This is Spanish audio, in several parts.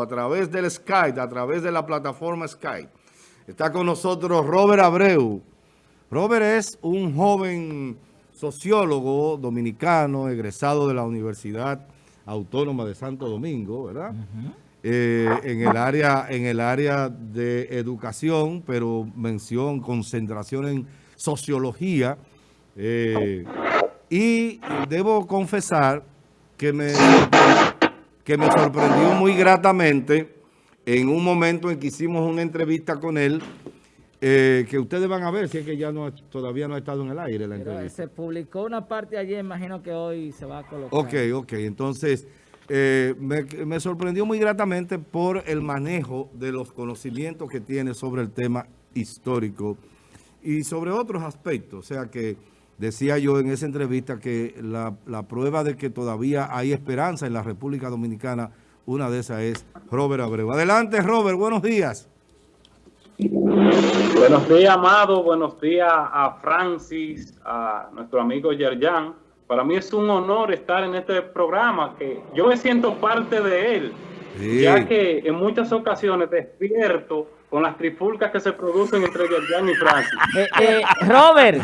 a través del Skype, a través de la plataforma Skype. Está con nosotros Robert Abreu. Robert es un joven sociólogo dominicano, egresado de la Universidad Autónoma de Santo Domingo, ¿verdad? Eh, en, el área, en el área de educación, pero mención, concentración en sociología. Eh, y debo confesar que me, que me sorprendió muy gratamente en un momento en que hicimos una entrevista con él, eh, que ustedes van a ver si es que ya no todavía no ha estado en el aire la entrevista. Se publicó una parte ayer, imagino que hoy se va a colocar. Ok, ok, entonces eh, me, me, sorprendió muy gratamente por el manejo de los conocimientos que tiene sobre el tema histórico y sobre otros aspectos, o sea que Decía yo en esa entrevista que la, prueba de que todavía hay esperanza en la República Dominicana, una de esas es Robert Abreu. Adelante, Robert, buenos días. Buenos días, Amado. Buenos días a Francis, a nuestro amigo Yerjan. Para mí es un honor estar en este programa, que yo me siento parte de él, ya que en muchas ocasiones despierto con las trifulcas que se producen entre Yerjan y Francis. Eh, eh, Robert,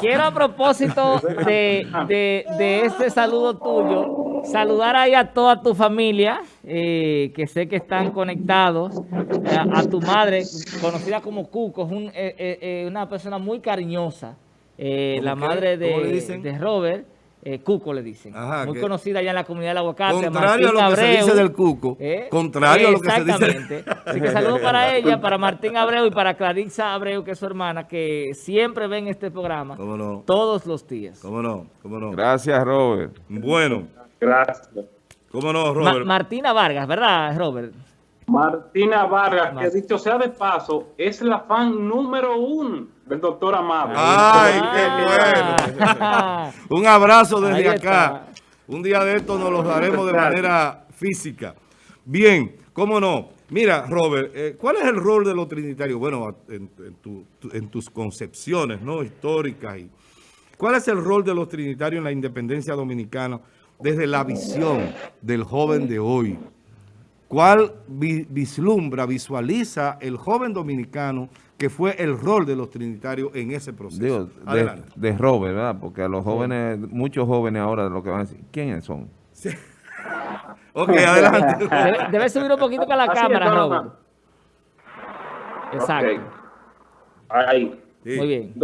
quiero a propósito de, de, este saludo tuyo, saludar ahí a toda tu familia, eh, que sé que están conectados, a, tu madre, conocida como Cuco, es una persona muy cariñosa, la madre de, de Robert. Eh, Cuco le dicen. Muy conocida ya en la comunidad del aguacate. Contrario a lo que se dice del Cuco. ¿Eh? Contrario a lo que se dice. Exactamente. Así que saludo para ella, para Martín Abreu y para Clarissa Abreu, que es su hermana, que siempre ven este programa. Todos los días. ¿Cómo no? ¿Cómo no? Gracias, Robert. Bueno. Gracias. ¿Cómo no, Robert? Martina Vargas, ¿verdad, Robert? Martina Vargas, que dicho sea de paso, es la fan número uno del doctor Amado. ¡Ay, qué bueno! Un abrazo desde acá. Un día de esto nos lo daremos de manera física. Bien, cómo no. Mira, Robert, eh, ¿cuál es el rol de los trinitarios? Bueno, en, tus concepciones ¿no? históricas. Y, ¿Cuál es el rol de los trinitarios en la independencia dominicana desde la visión del joven de hoy? ¿Cuál vislumbra, visualiza el joven dominicano que fue el rol de los trinitarios en ese proceso? de, de, Robert, ¿verdad? Porque a los jóvenes, muchos jóvenes ahora lo que van a decir, ¿quiénes son? Sí. ok, adelante. Debe, subir un poquito para la cámara, Robert. Exacto. Ahí. Muy bien.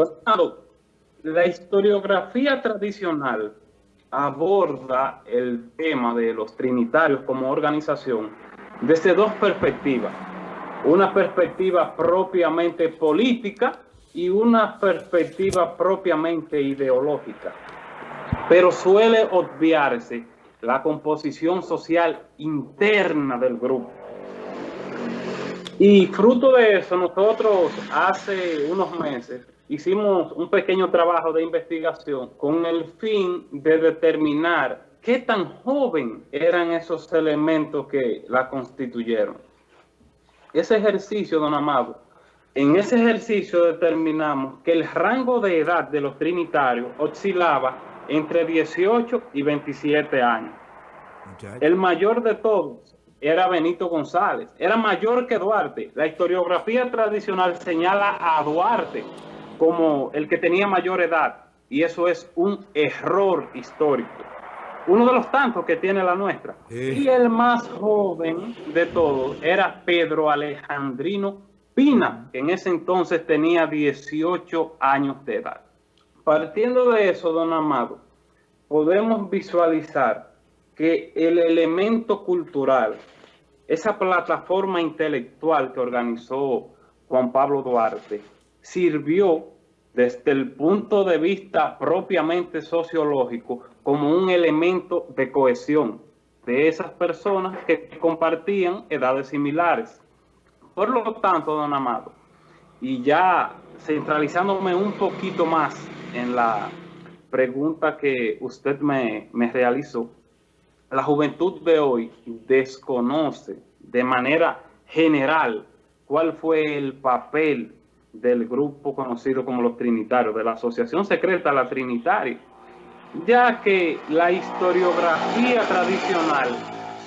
la historiografía tradicional aborda el tema de los trinitarios como organización desde dos perspectivas. Una perspectiva propiamente política y una perspectiva propiamente ideológica. Pero suele obviarse la composición social interna del grupo. Y fruto de eso, nosotros hace unos meses hicimos un pequeño trabajo de investigación con el fin de determinar qué tan joven eran esos elementos que la constituyeron. Ese ejercicio, don Amado, en ese ejercicio determinamos que el rango de edad de los trinitarios oscilaba entre 18 y 27 años. El mayor de todos era Benito González, era mayor que Duarte. La historiografía tradicional señala a Duarte como el que tenía mayor edad, y eso es un error histórico uno de los tantos que tiene la nuestra. Y el más joven de todos era Pedro Alejandrino Pina, que en ese entonces tenía 18 años de edad. Partiendo de eso, don Amado, podemos visualizar que el elemento cultural, esa plataforma intelectual que organizó Juan Pablo Duarte, sirvió desde el punto de vista propiamente sociológico como un elemento de cohesión de esas personas que compartían edades similares. Por lo tanto, don Amado, y ya centralizándome un poquito más en la pregunta que usted me, me realizó, la juventud de hoy desconoce de manera general cuál fue el papel del grupo conocido como los Trinitarios, de la Asociación Secreta La Trinitaria, ya que la historiografía tradicional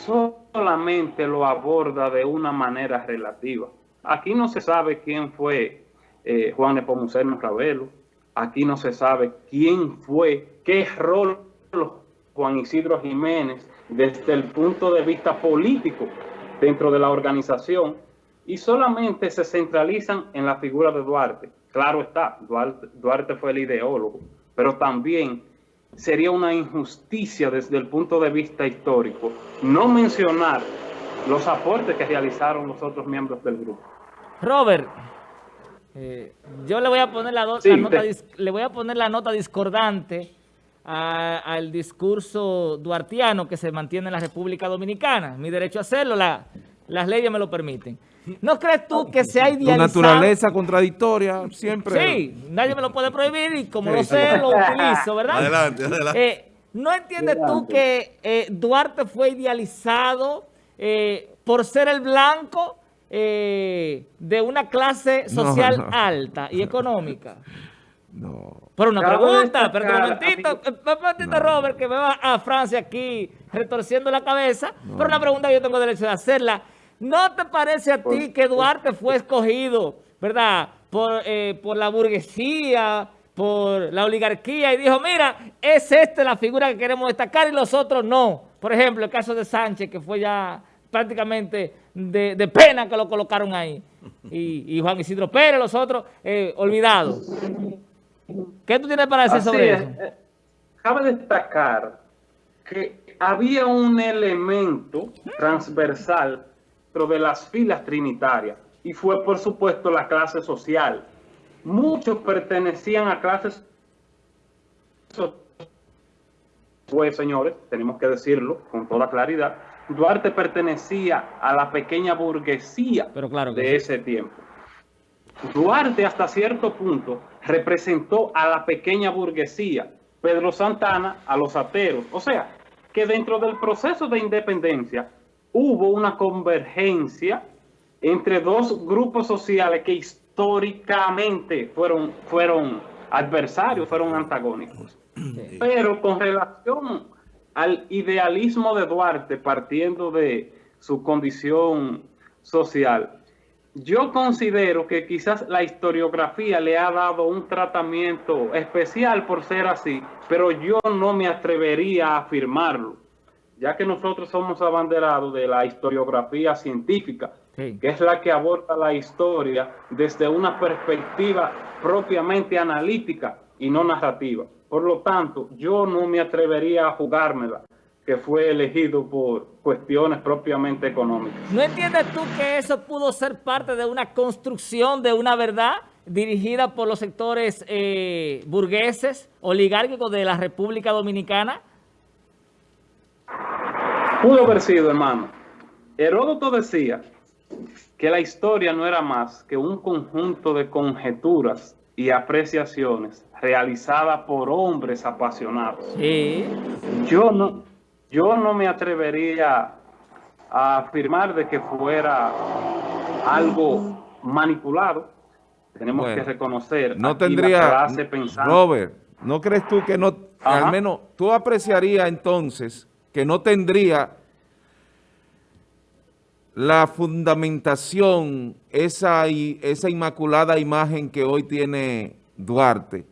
solamente lo aborda de una manera relativa. Aquí no se sabe quién fue eh, Juan Nepomuceno Ravelo, aquí no se sabe quién fue, qué rol Juan Isidro Jiménez desde el punto de vista político dentro de la organización y solamente se centralizan en la figura de Duarte. Claro está, Duarte, Duarte fue el ideólogo, pero también sería una injusticia desde el punto de vista histórico no mencionar los aportes que realizaron los otros miembros del grupo. Robert, eh, yo le voy a poner la, Sí, la nota, te- le voy a poner la nota discordante al discurso duartiano que se mantiene en la República Dominicana. Mi derecho a hacerlo, la- las leyes me lo permiten. ¿No crees tú que se ha Tu idealizado? naturaleza contradictoria siempre... Sí, nadie me lo puede prohibir y como Sí, lo sí. sé, lo utilizo, ¿verdad? Adelante, adelante. Eh, ¿No entiendes tú que eh, Duarte fue idealizado eh, por ser el blanco eh, de una clase No, social no. alta y económica? No. Por una pregunta, pero un momentito, un momentito, Robert, que me va a Francia aquí retorciendo la cabeza, pero una pregunta que yo tengo derecho de hacerla. ¿No te parece a ti que Duarte fue escogido, verdad, por, eh, por la burguesía, por la oligarquía y dijo, mira, es esta la figura que queremos destacar y los otros no? Por ejemplo, el caso de Sánchez, que fue ya prácticamente de, de pena que lo colocaron ahí. Y, y Juan Isidro Pérez, los otros, eh, olvidados. ¿Qué tú tienes para decir Así sobre es. eso? Cabe destacar que había un elemento transversal dentro de las filas trinitarias y fue por supuesto la clase social. Muchos pertenecían a clases pues señores, tenemos que decirlo con toda claridad, Duarte pertenecía a la pequeña burguesía Pero claro de sí. ese tiempo. Duarte hasta cierto punto representó a la pequeña burguesía, Pedro Santana a los ateros. O sea, que dentro del proceso de independencia hubo una convergencia entre dos grupos sociales que históricamente fueron, fueron adversarios, fueron antagónicos. Pero con relación al idealismo de Duarte, partiendo de su condición social, yo considero que quizás la historiografía le ha dado un tratamiento especial por ser así, pero yo no me atrevería a afirmarlo, ya que nosotros somos abanderados de la historiografía científica, Sí. que es la que aborda la historia desde una perspectiva propiamente analítica y no narrativa. Por lo tanto, yo no me atrevería a jugármela, que fue elegido por cuestiones propiamente económicas. ¿No entiendes tú que eso pudo ser parte de una construcción de una verdad dirigida por los sectores eh, burgueses, oligárquicos de la República Dominicana? Pudo haber sido, hermano. Heródoto decía que la historia no era más que un conjunto de conjeturas y apreciaciones realizadas por hombres apasionados. Sí. Yo no, yo no me atrevería a afirmar de que fuera algo manipulado. Tenemos Bueno, que reconocer No tendría... Robert, ¿no crees tú que no... Ajá. al menos tú apreciarías entonces que no tendría la fundamentación, esa, esa inmaculada imagen que hoy tiene Duarte?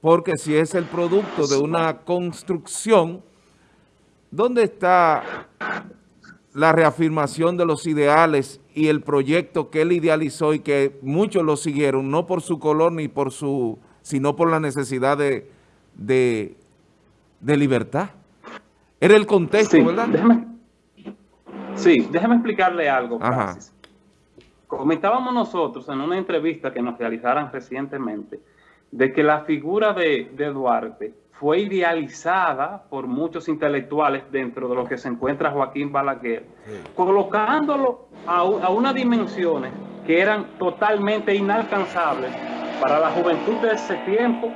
Porque si es el producto de una construcción, ¿dónde está la reafirmación de los ideales y el proyecto que él idealizó y que muchos lo siguieron, no por su color ni por su, sino por la necesidad de, de, de libertad? Era el contexto, Sí, ¿verdad? déjeme, sí, déjeme explicarle algo, Ajá. Francis. Comentábamos nosotros en una entrevista que nos realizaron recientemente de que la figura de, de Duarte fue idealizada por muchos intelectuales dentro de lo que se encuentra Joaquín Balaguer, colocándolo a, a unas dimensiones que eran totalmente inalcanzables para la juventud de ese tiempo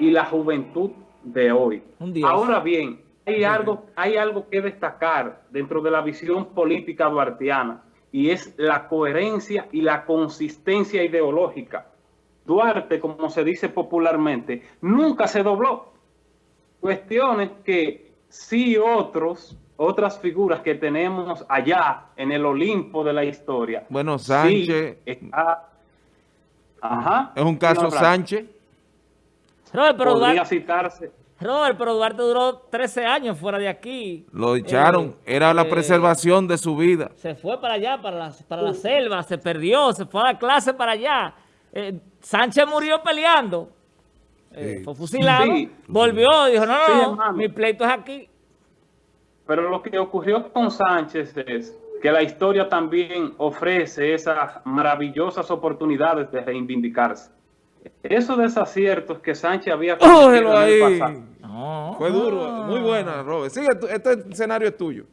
y la juventud de hoy. Ahora bien, hay algo, hay algo que destacar dentro de la visión política duartiana y es la coherencia y la consistencia ideológica. Duarte, como se dice popularmente, nunca se dobló. Cuestiones que sí otros otras figuras que tenemos allá en el Olimpo de la historia. Bueno, Sí, Sánchez está- Ajá. es un caso No, Sánchez. Robert, pero Podría Duarte, citarse. Robert, pero Duarte duró 13 años fuera de aquí. Lo echaron. Eh, Era la eh, preservación de su vida. Se fue para allá, para la, para la selva, se perdió, se fue a la clase para allá. Eh, Sánchez murió peleando. Eh, Sí. Fue fusilado, Sí. volvió, dijo, no, no, no, mi pleito es aquí. Pero lo que ocurrió con Sánchez es que la historia también ofrece esas maravillosas oportunidades de reivindicarse. Esos desaciertos que Sánchez había cometido ¡Cógelo en el pasado. No. Fue duro. Muy buena, Robert. Sigue, tú- este escenario es tuyo.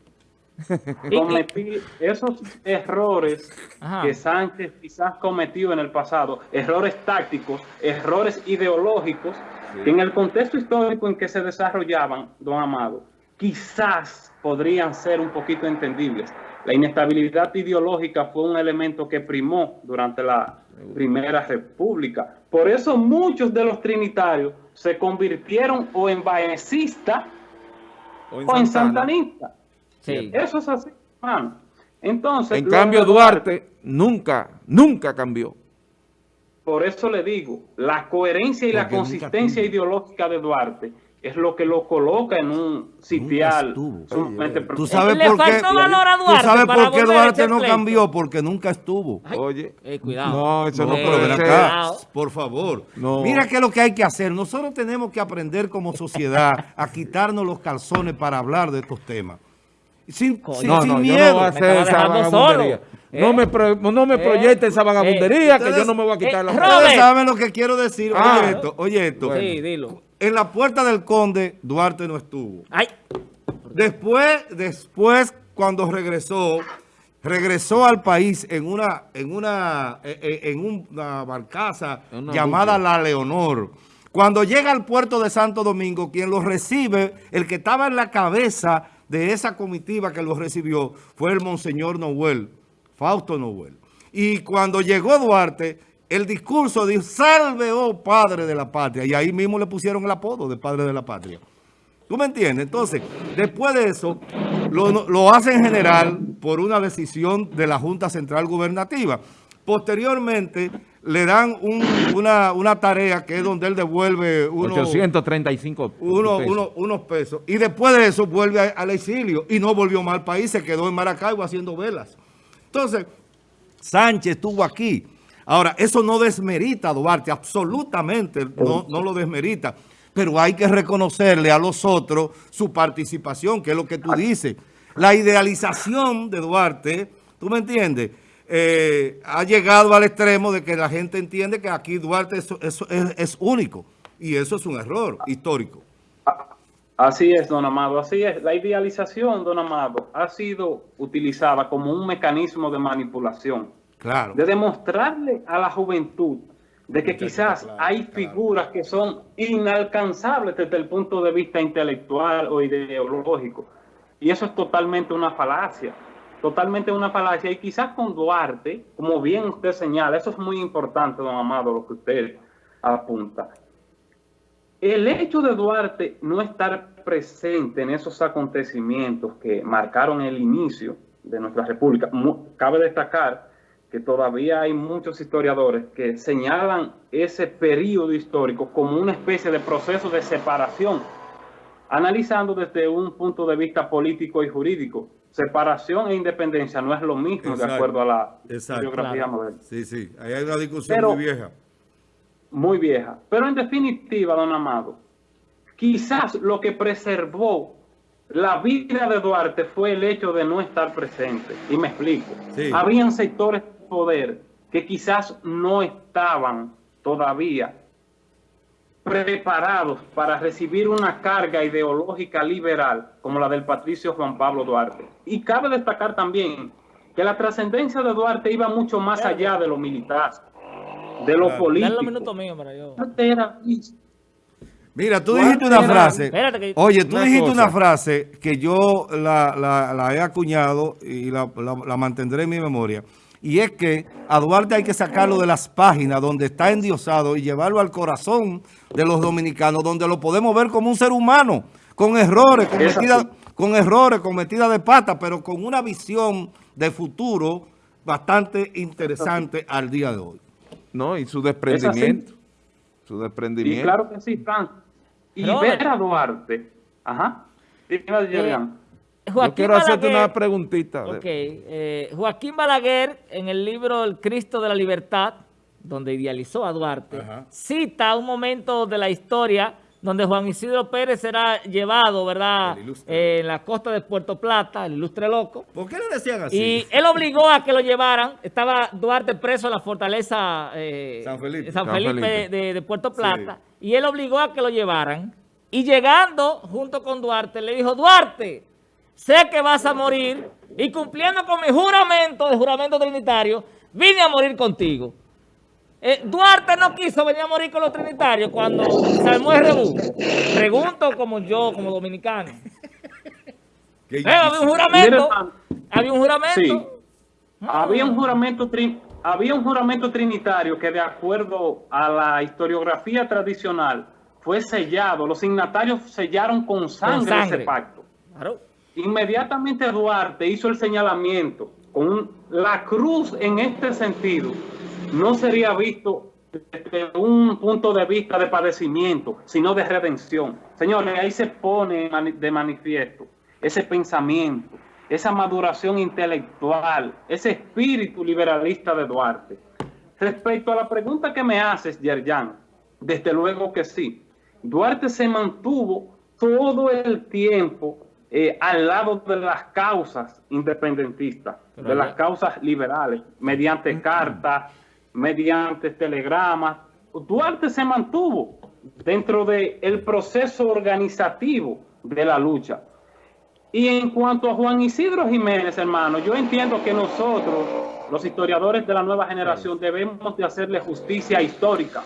Cometí esos errores Ajá. que Sánchez quizás cometió en el pasado, errores tácticos, errores ideológicos, que en el contexto histórico en que se desarrollaban, don Amado, quizás podrían ser un poquito entendibles. La inestabilidad ideológica fue un elemento que primó durante la Primera República. Por eso muchos de los trinitarios se convirtieron o en baecistas o en santanistas. Sí. Eso es así, hermano. Entonces, En cambio, Duarte nunca, nunca cambió. Por eso le digo, la coherencia y la consistencia ideológica de Duarte es lo que lo coloca en un sitial estuvo. sumamente Tú sabes Le por qué, faltó valor a tú Duarte sabes por qué Duarte no cambió, porque nunca estuvo. Ay, Oye. eh, cuidado. No, eso no, No, Eh, pero ven puede ser. acá, por favor. No. Mira qué es lo que hay que hacer. Nosotros tenemos que aprender como sociedad a quitarnos los calzones para hablar de estos temas. Sin, Coño. sin- No, sin no, yo miedo. no Me esa dejando vagabundería. solo. No ¿Eh? me, pro- no me ¿Eh? proyecte esa vagabundería que Ustedes- yo no me voy a quitar la Eh, Ustedes saben lo que quiero decir. Ah. oye esto, oye esto. Sí, dilo. En la puerta del conde, Duarte no estuvo. Ay, Después, después, cuando regresó, regresó al país en una, en una, eh, eh, en una barcaza una llamada. La Leonor. Cuando llega al puerto de Santo Domingo, quien lo recibe, el que estaba en la cabeza de esa comitiva que lo recibió, fue el Monseñor Noel, Fausto Noel. Y cuando llegó Duarte, el discurso dijo, salve, oh padre de la patria. Y ahí mismo le pusieron el apodo de padre de la patria. ¿Tú me entiendes? Entonces, después de eso, lo, lo hacen general por una decisión de la Junta Central Gubernativa. Posteriormente, le dan un- una, una tarea que es donde él devuelve uno- 835 uno- pesos. uno- unos pesos. Y después de eso vuelve a- al exilio y no volvió más al país, se quedó en Maracaibo haciendo velas. Entonces, Sánchez estuvo aquí. Ahora, eso no desmerita a Duarte, absolutamente no, no lo desmerita. Pero hay que reconocerle a los otros su participación, que es lo que tú dices. La idealización de Duarte, ¿tú me entiendes? Eh, ha llegado al extremo de que la gente entiende que aquí Duarte es, es- es- es único. Y eso es un error histórico. Así es, don Amado, así es. La idealización, don Amado, ha sido utilizada como un mecanismo de manipulación, Claro. de demostrarle a la juventud de que quizás claro, hay claro. figuras que son inalcanzables desde el punto de vista intelectual o ideológico. Y eso es totalmente una falacia, totalmente una falacia. Y quizás con Duarte, como bien usted señala, eso es muy importante, don Amado, lo que usted apunta. El hecho de Duarte no estar presente en esos acontecimientos que marcaron el inicio de nuestra república, cabe destacar que todavía hay muchos historiadores que señalan ese periodo histórico como una especie de proceso de separación, analizando desde un punto de vista político y jurídico. Separación e independencia no es lo mismo de acuerdo a la Exacto. biografía Claro. moderna Sí, sí. Ahí hay una discusión Pero- muy vieja. muy vieja. Pero en definitiva, don Amado, quizás lo que preservó la vida de Duarte fue el hecho de no estar presente. Y me explico. Sí. Habían sectores poder que quizás no estaban todavía preparados para recibir una carga ideológica liberal como la del patricio Juan Pablo Duarte. Y cabe destacar también que la trascendencia de Duarte iba mucho más allá de lo militar, de lo político. Mira, tú dijiste una frase. Oye, tú dijiste una frase que yo la, la- la he acuñado y la, la- la mantendré en mi memoria. Y es que a Duarte hay que sacarlo de las páginas donde está endiosado y llevarlo al corazón de los dominicanos, donde lo podemos ver como un ser humano, con errores, cometida- Exacto. con errores, con metidas de pata, pero con una visión de futuro bastante interesante al día de hoy. No, y su desprendimiento. Su desprendimiento. Y claro que sí, Frank. Y ver a Duarte. Ajá. Dime, Eh, Yo Joaquín quiero hacerte Balaguer- una preguntita. Ok, eh, Joaquín Balaguer, en el libro El Cristo de la Libertad, donde idealizó a Duarte, Ajá. cita un momento de la historia donde Juan Isidro Pérez será llevado, ¿verdad?. Eh, en la costa de Puerto Plata, el ilustre loco, ¿Por qué le decían así? y él obligó a que lo llevaran. Estaba Duarte preso en la fortaleza eh, San Felipe. San San Felipe Felipe. De, de Puerto Plata. Y él obligó a que lo llevaran. Y llegando junto con Duarte, le dijo, Duarte, sé que vas a morir y cumpliendo con mi juramento, de juramento trinitario, vine a morir contigo. Eh, Duarte no quiso venir a morir con los trinitarios cuando se armó el rebú. Pregunto como yo, como dominicano. Eh, había un juramento. Había un juramento. Sí. Había un juramento tri- había un juramento trinitario que de acuerdo a la historiografía tradicional fue sellado, los signatarios sellaron con sangre, sangre. ese pacto. Claro. Inmediatamente Duarte hizo el señalamiento con la cruz en este sentido no sería visto desde un punto de vista de padecimiento, sino de redención. Señores, ahí se pone de manifiesto ese pensamiento, esa maduración intelectual, ese espíritu liberalista de Duarte. Respecto a la pregunta que me haces, Yerjan, desde luego que sí. Duarte se mantuvo todo el tiempo eh, al lado de las causas independentistas, Pero de las causas liberales, mediante cartas, mediante telegramas. Duarte se mantuvo dentro del proceso organizativo de la lucha. Y en cuanto a Juan Isidro Jiménez, hermano, yo entiendo que nosotros, los historiadores de la nueva generación, debemos de hacerle justicia histórica.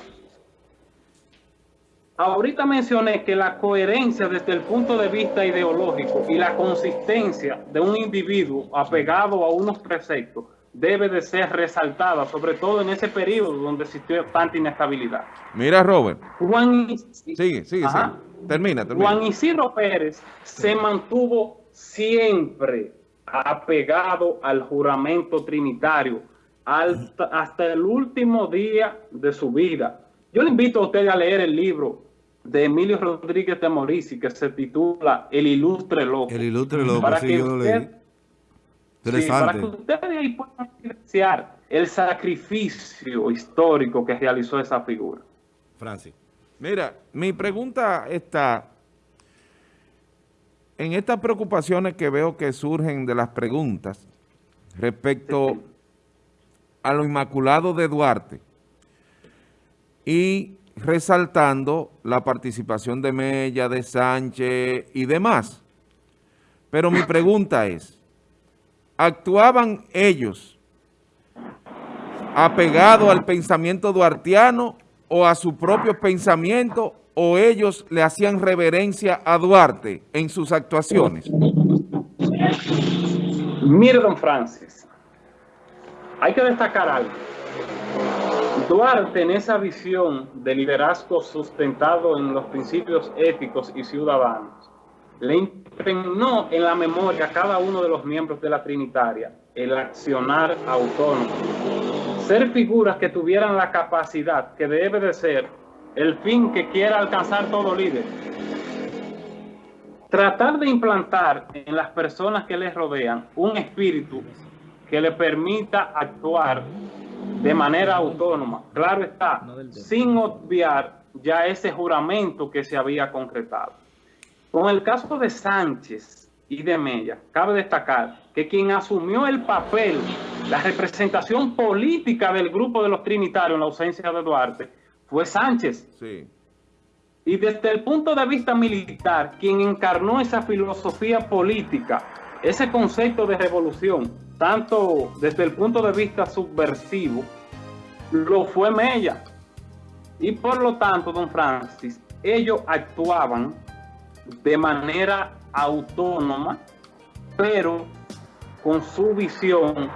Ahorita mencioné que la coherencia desde el punto de vista ideológico y la consistencia de un individuo apegado a unos preceptos debe de ser resaltada, sobre todo en ese periodo donde existió tanta inestabilidad. Mira, Robert. Juan Isidro- Sigue, sigue. Termina, termina. Juan Isidro Pérez se mantuvo siempre apegado al juramento trinitario hasta, hasta el último día de su vida. Yo le invito a usted a leer el libro de Emilio Rodríguez de Morici que se titula El ilustre loco. El ilustre loco, Para sí, que yo lo usted- leí. Sí, para que ustedes ahí puedan apreciar el sacrificio histórico que realizó esa figura. Francis. Mira, mi pregunta está en estas preocupaciones que veo que surgen de las preguntas respecto a lo inmaculado de Duarte y resaltando la participación de Mella, de Sánchez y demás. Pero mi pregunta es, ¿actuaban ellos apegados al pensamiento duartiano o a su propio pensamiento o ellos le hacían reverencia a Duarte en sus actuaciones? Mire, don Francis, hay que destacar algo. Duarte, en esa visión de liderazgo sustentado en los principios éticos y ciudadanos, le impregnó en la memoria a cada uno de los miembros de la Trinitaria el accionar autónomo. Ser figuras que tuvieran la capacidad que debe de ser el fin que quiera alcanzar todo líder, tratar de implantar en las personas que les rodean un espíritu que le permita actuar de manera autónoma. Claro está, sin obviar ya ese juramento que se había concretado. Con el caso de Sánchez y de Mella, cabe destacar que quien asumió el papel, la representación política del grupo de los trinitarios en la ausencia de Duarte, fue Sánchez. Sí. Y desde el punto de vista militar, quien encarnó esa filosofía política, ese concepto de revolución, tanto desde el punto de vista subversivo, lo fue Mella. Y por lo tanto, don Francis, ellos actuaban de manera autónoma, pero con su visión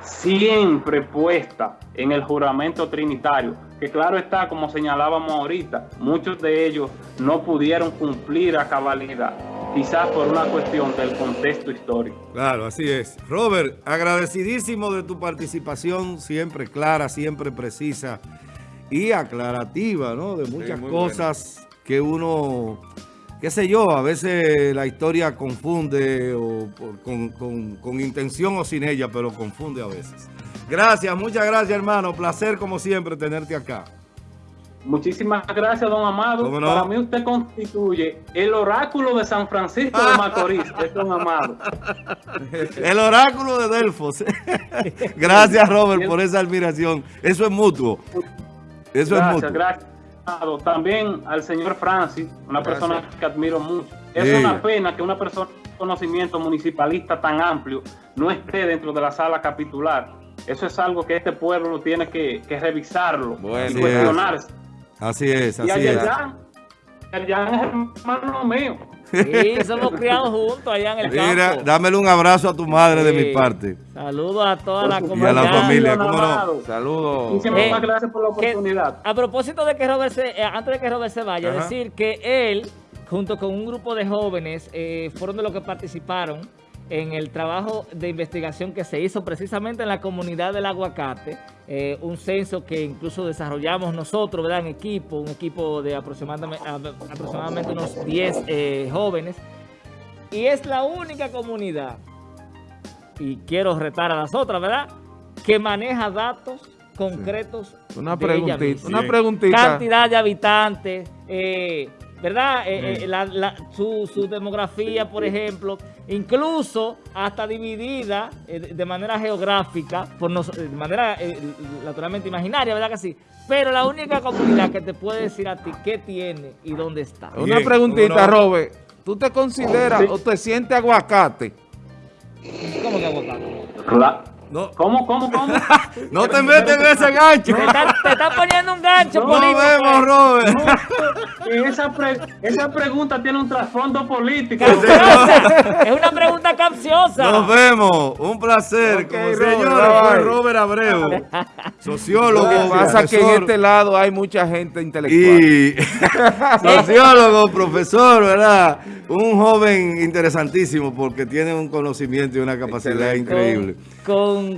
siempre puesta en el juramento trinitario, que claro está, como señalábamos ahorita, muchos de ellos no pudieron cumplir a cabalidad quizás por una cuestión del contexto histórico. Claro, así es. Robert, agradecidísimo de tu participación, siempre clara, siempre precisa y aclarativa, ¿no? De muchas cosas que uno, qué sé yo, a veces la historia confunde o por- con, con- con intención o sin ella, pero confunde a veces. Gracias, muchas gracias, hermano. Placer, como siempre, tenerte acá. Muchísimas gracias, don Amado. Para mí usted constituye el oráculo de San Francisco de Macorís, es don Amado. El oráculo de Delfos. gracias, Robert, por esa admiración. Eso es mutuo. Eso es mutuo. gracias. Amado. También al señor Francis, una Gracias. persona que admiro mucho. Es Sí. una pena que una persona con conocimiento municipalista tan amplio no esté dentro de la sala capitular. Eso es algo que este pueblo tiene que, que revisarlo Bueno, y cuestionarse. Así es, Y así a es. Yerjan, Yerjan es hermano mío. Sí, somos criados juntos allá en el Mira, campo. dámele un abrazo a tu madre de mi parte. Saludos a toda la Por Y a la comunidad. familia. Saludos. Muchísimas Eh, gracias por la que- oportunidad. a propósito de que Robert se, eh, antes de que Robert se vaya, Ajá. decir que él, junto con un grupo de jóvenes, eh, fueron de los que participaron en el trabajo de investigación que se hizo precisamente en la comunidad del aguacate, eh, un censo que incluso desarrollamos nosotros, ¿verdad? En equipo, un equipo de aproximadamente, unos 10 eh, jóvenes, y es la única comunidad, y quiero retar a las otras, ¿verdad? Que maneja datos concretos Una de ella preguntita, misma. una preguntita. Cantidad de habitantes, eh, ¿verdad? Eh, Bien. eh, la- la- su, su demografía, por ejemplo, incluso hasta dividida eh, de manera geográfica, por nos- de manera eh, naturalmente imaginaria, ¿verdad que sí? Pero la única comunidad que te puede decir a ti qué tiene y dónde está. Una preguntita. Robert. ¿Tú te consideras Sí. o te sientes aguacate? ¿Cómo que aguacate? Claro. No, ¿Cómo, cómo, cómo? no te metes en ese gancho. Te está, te está poniendo un gancho No Nos político. vemos, Robert. esa, pre- esa pregunta tiene un trasfondo político. Capciosa. Es una pregunta capciosa. Nos vemos. Un placer. Ok, Como Robert. Robert Abreu, sociólogo, Lo que pasa es que en este lado hay mucha gente intelectual. y sociólogo, profesor, ¿verdad? Un joven interesantísimo porque tiene un conocimiento y una capacidad Excelente. increíble. Con,